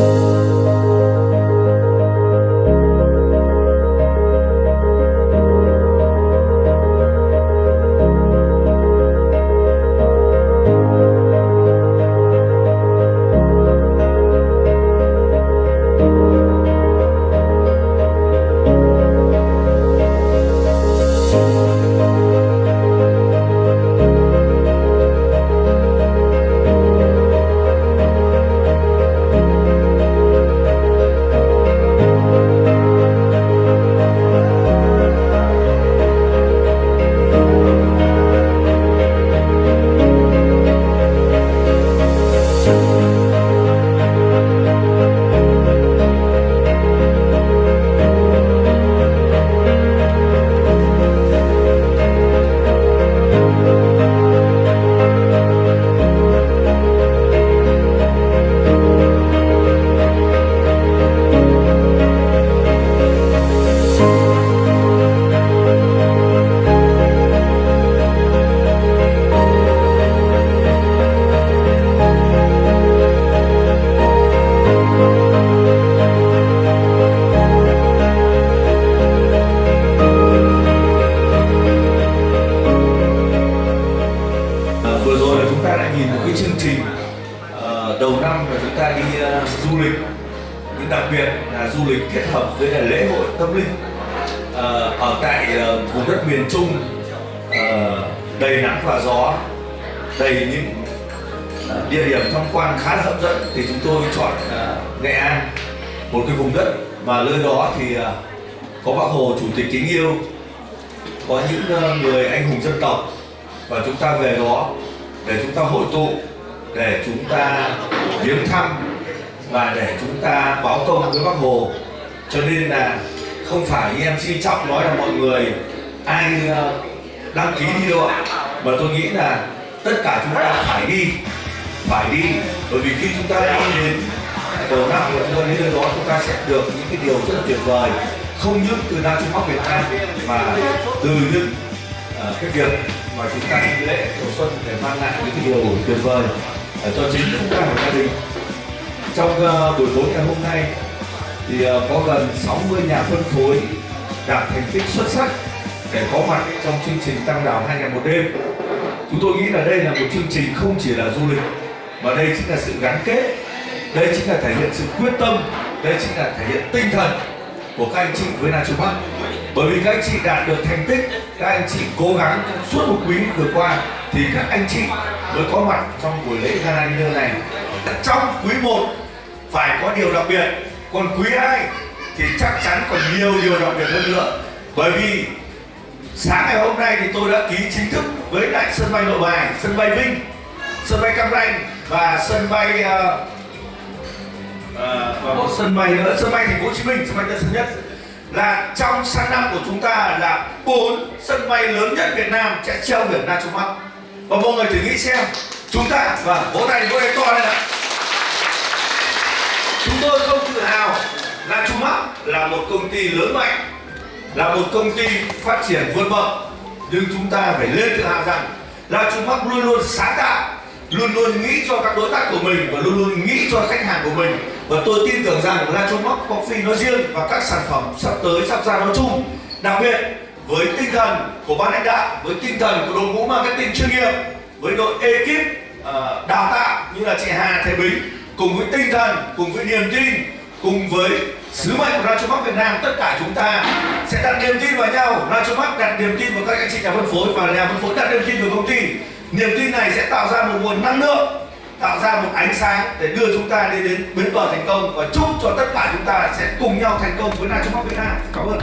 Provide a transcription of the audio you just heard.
you. Nhìn một cái chương trình uh, đầu năm là chúng ta đi uh, du lịch. Nhưng đặc biệt là du lịch kết hợp với là lễ hội tâm linh uh, ở tại uh, vùng đất miền Trung uh, đầy nắng và gió đầy những uh, địa điểm tham quan khá là hấp dẫn. Thì chúng tôi chọn uh, Nghệ An một cái vùng đất mà nơi đó thì uh, có bác Hồ chủ tịch kính yêu có những uh, người anh hùng dân tộc. Và chúng ta về đó để chúng ta hội tụ để chúng ta viếng thăm và để chúng ta báo công với bác hồ. Cho nên là không phải như MC Trọng nói là mọi người ai ờ, đăng ký đi đâu ạ? Mà tôi nghĩ là tất cả chúng ta phải đi phải đi. Bởi vì khi chúng ta đi đến đầu năm và chúng ta đến nơi đó chúng ta sẽ được những cái điều rất là tuyệt vời. Không những từ Nam Trung Bắc Việt Nam mà từ những uh, cái việc mà chúng ta đi lễ đầu xuân để mang lại những điều tuyệt vời à, cho chính chúng ta và gia đình. Trong ờ, buổi tối ngày hôm nay thì ờ, có gần 60 nhà phân phối đạt thành tích xuất sắc để có mặt trong chương trình tăng đảo hai ngày một đêm. Chúng tôi nghĩ là đây là một chương trình không chỉ là du lịch, mà đây chính là sự gắn kết, đây chính là thể hiện sự quyết tâm, đây chính là thể hiện tinh thần của các anh chị với Nam Trung Bắc bởi vì các anh chị đạt được thành tích các anh chị cố gắng trong suốt một quý vừa qua thì các anh chị mới có mặt trong buổi lễ gala dinner này. Trong quý 1 phải có điều đặc biệt còn quý 2 thì chắc chắn còn nhiều điều đặc biệt hơn nữa. Bởi vì sáng ngày hôm nay thì tôi đã ký chính thức với lại sân bay nội bài sân bay vinh sân bay cam ranh và sân bay uh, và một sân bay nữa sân bay thành phố hồ chí minh sân bay tân sơn nhất là trong sang năm của chúng ta là bốn sân bay lớn nhất việt nam sẽ treo biển nam trung bắc và mọi người thử nghĩ xem, chúng ta và vỗ tay vỗ tay to lên ạ. Chúng tôi không tự hào là Trung Bắc là một công ty lớn mạnh, là một công ty phát triển vượt bậc. Nhưng chúng ta phải lên tự hào rằng là Trung Bắc luôn luôn sáng tạo, luôn luôn nghĩ cho các đối tác của mình và luôn luôn nghĩ cho khách hàng của mình và tôi tin tưởng rằng là Bắc Coffee nói riêng và các sản phẩm sắp tới, sắp ra nói chung. Đặc biệt, với tinh thần của ban lãnh đạo, với tinh thần của đội ngũ marketing chuyên nghiệp, với đội ekip ờ, đào tạo như là chị Hà Thế Bính, cùng với tinh thần, cùng với niềm tin, cùng với sứ mệnh của Nacho Bắc Việt Nam, tất cả chúng ta sẽ đặt niềm tin vào nhau. Nacho Bắc đặt niềm tin vào các anh chị nhà phân phối và nhà phân phối đặt niềm tin vào công ty. Niềm tin này sẽ tạo ra một nguồn năng lượng tạo ra một ánh sáng để đưa chúng ta đi đến bến bờ thành công và chúc cho tất cả chúng ta sẽ cùng nhau thành công với Nacho Bắc Việt Nam. Cảm ơn.